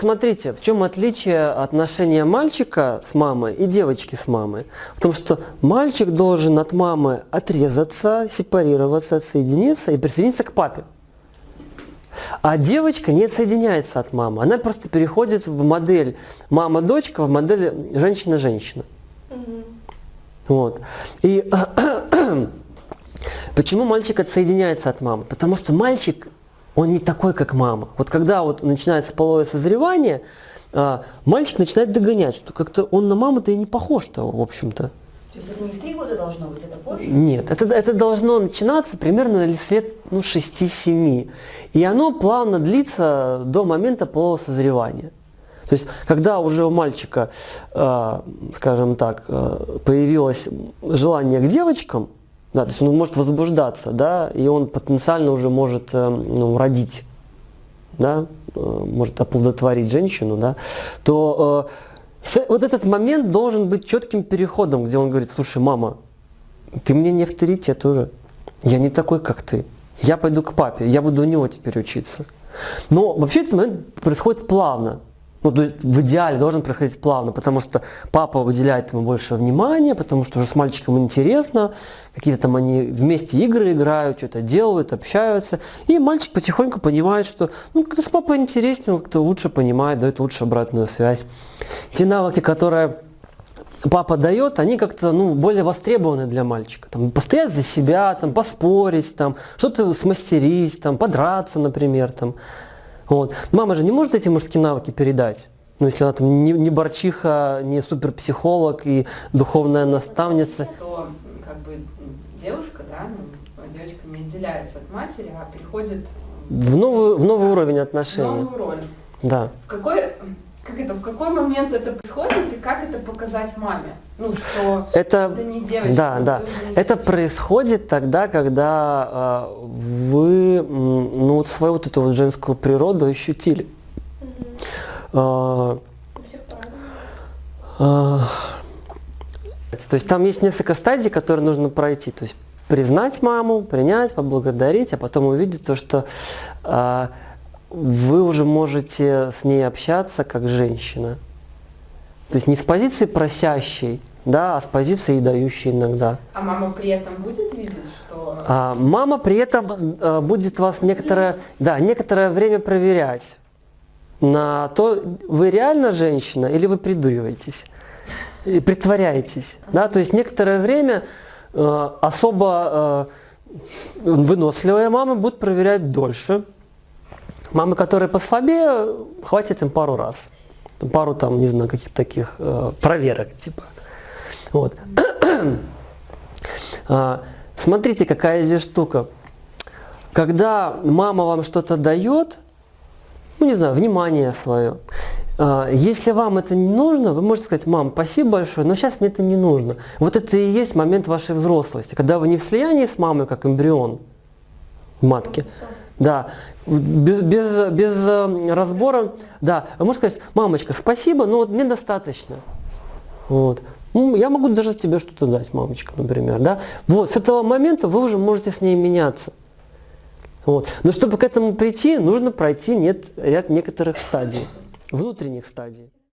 Смотрите, в чем отличие отношения мальчика с мамой и девочки с мамой? В том, что мальчик должен от мамы отрезаться, сепарироваться, отсоединиться и присоединиться к папе. А девочка не отсоединяется от мамы. Она просто переходит в модель мама-дочка, в модель женщина-женщина. Вот. И почему мальчик отсоединяется от мамы? Потому что мальчик, он не такой, как мама. Вот когда вот начинается половое созревание, а, мальчик начинает догонять, что как-то он на маму-то и не похож-то, в общем-то. То есть это не в три года должно быть, это позже? Нет, это, это должно начинаться примерно лет ну, 6-7. И оно плавно длится до момента полового созревания. То есть, когда уже у мальчика, э, скажем так, э, появилось желание к девочкам, да, то есть он может возбуждаться, да, и он потенциально уже может э, ну, родить, да, может оплодотворить женщину, да, то вот этот момент должен быть четким переходом, где он говорит, слушай, мама, ты мне не авторитет уже, я не такой, как ты, я пойду к папе, я буду у него теперь учиться. Но вообще этот момент происходит плавно. Ну, то есть в идеале должен происходить плавно, потому что папа уделяет ему больше внимания, потому что уже с мальчиком интересно, какие-то там они вместе игры играют, что-то делают, общаются, и мальчик потихоньку понимает, что ну, как-то с папой интереснее, он как-то лучше понимает, дает лучше обратную связь. Те навыки, которые папа дает, они как-то ну, более востребованы для мальчика. Там, постоять за себя, там, поспорить, там, что-то смастерить, там, подраться, например. Там. Вот. Мама же не может эти мужские навыки передать. Ну, если она там не, не борчиха, не суперпсихолог и духовная наставница. То, как бы, девушка, да, ну, девочка не отделяется от матери, а переходит в новый, в новый да, уровень отношений. В новую роль. Да. В какой, как это, в какой момент это происходит и как это показать маме? Ну, что это, это не девочка. Да, да. Это происходит тогда, когда э, вы ну, вот свою вот эту вот женскую природу ощутили. Угу. Э, э, то есть там есть несколько стадий, которые нужно пройти. То есть признать маму, принять, поблагодарить, а потом увидеть то, что э, вы уже можете с ней общаться как женщина. То есть не с позиции просящей, да, а с позиции дающей иногда. А мама при этом будет видеть, что... А, мама при этом а, будет вас некоторое, да, некоторое время проверять на то, вы реально женщина или вы придуриваетесь, и притворяетесь. Да? То есть некоторое время э, особо э, выносливые мамы будут проверять дольше, Мамы, которые послабее, хватит им пару раз. Пару там, не знаю, каких-то таких э, проверок, типа. Вот. а, смотрите, какая здесь штука. Когда мама вам что-то дает, ну, не знаю, внимание свое, а, если вам это не нужно, вы можете сказать, мам, спасибо большое, но сейчас мне это не нужно. Вот это и есть момент вашей взрослости, когда вы не в слиянии с мамой, как эмбрион в матке, да, без, без, без э, разбора, да, вы можете сказать, мамочка, спасибо, но вот мне достаточно. Вот. Ну, я могу даже тебе что-то дать, мамочка, например, да. Вот, с этого момента вы уже можете с ней меняться. Вот. Но чтобы к этому прийти, нужно пройти нет, ряд некоторых стадий, внутренних стадий.